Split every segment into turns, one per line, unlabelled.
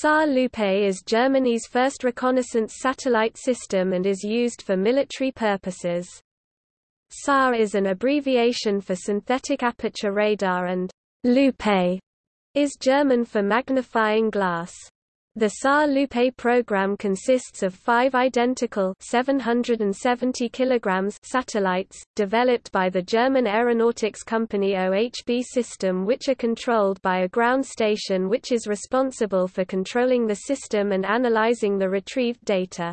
SAR-Lupe is Germany's first reconnaissance satellite system and is used for military purposes. SAR is an abbreviation for synthetic aperture radar and Lupe is German for magnifying glass. The SAR-Lupe program consists of five identical 770 kilograms satellites, developed by the German aeronautics company OHB System which are controlled by a ground station which is responsible for controlling the system and analyzing the retrieved data.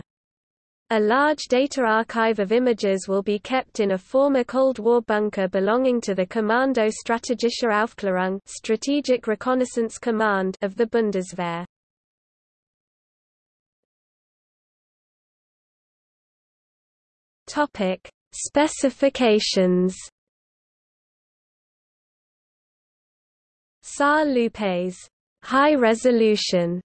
A large data archive of images will be kept in a former Cold War bunker belonging to the Kommando Strategische Aufklärung Strategic Reconnaissance Command of the Bundeswehr. Topic: Specifications. SAR-Lupe's high-resolution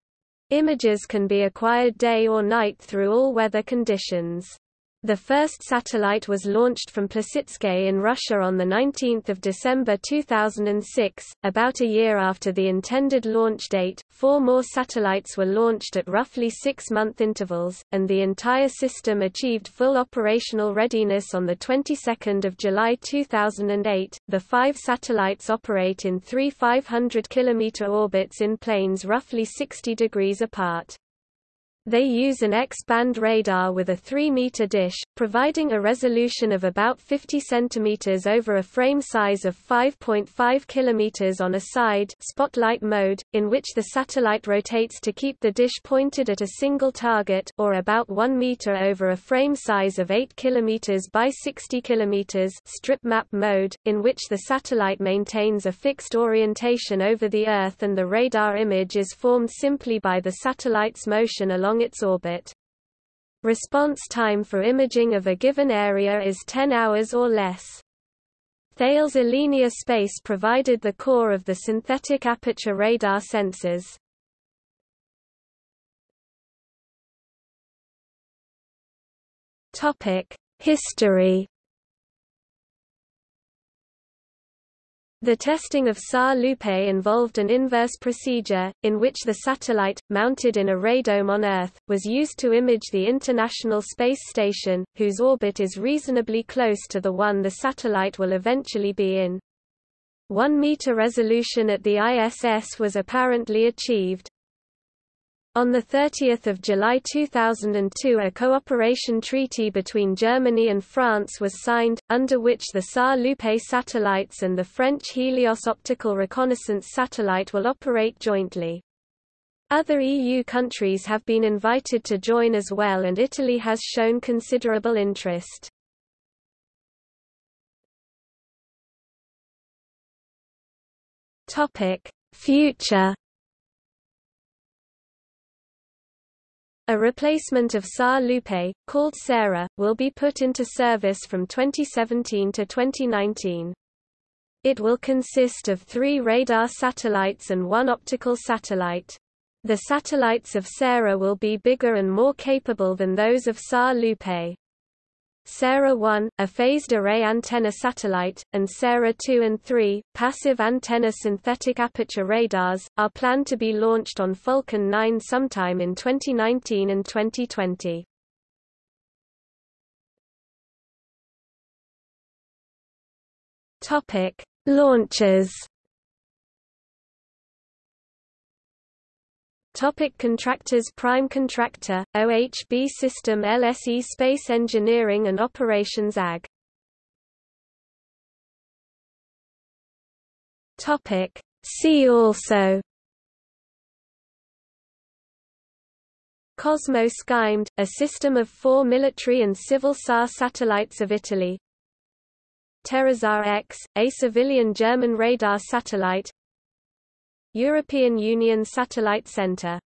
images can be acquired day or night through all weather conditions. The first satellite was launched from Plesetsk in Russia on 19 December 2006. About a year after the intended launch date, four more satellites were launched at roughly six-month intervals, and the entire system achieved full operational readiness on the 22nd of July 2008. The five satellites operate in three 500 km orbits in planes roughly 60 degrees apart. They use an X-band radar with a 3-meter dish, providing a resolution of about 50 cm over a frame size of 5.5 km on a side spotlight mode, in which the satellite rotates to keep the dish pointed at a single target or about 1 meter over a frame size of 8 km by 60 km strip map mode, in which the satellite maintains a fixed orientation over the Earth and the radar image is formed simply by the satellite's motion along along its orbit. Response time for imaging of a given area is 10 hours or less. Thales Alenia Space provided the core of the synthetic aperture radar sensors. History The testing of SAR-Lupe involved an inverse procedure, in which the satellite, mounted in a radome on Earth, was used to image the International Space Station, whose orbit is reasonably close to the one the satellite will eventually be in. 1 meter resolution at the ISS was apparently achieved. On 30 July 2002 a cooperation treaty between Germany and France was signed, under which the SAR-Lupe satellites and the French Helios optical reconnaissance satellite will operate jointly. Other EU countries have been invited to join as well and Italy has shown considerable interest. Future A replacement of SAR-Lupe, called SARah, will be put into service from 2017 to 2019. It will consist of three radar satellites and one optical satellite. The satellites of SARah will be bigger and more capable than those of SAR-Lupe. SARah 1, a phased array antenna satellite, and SARah 2 and 3, passive antenna synthetic aperture radars, are planned to be launched on Falcon 9 sometime in 2019 and 2020. Topic: Launches Topic contractors Prime contractor, OHB System LSE Space Engineering and Operations AG Topic See also. Cosmo SkyMed, a system of four military and civil SAR satellites of Italy. TerraSAR X, a civilian German radar satellite European Union Satellite Center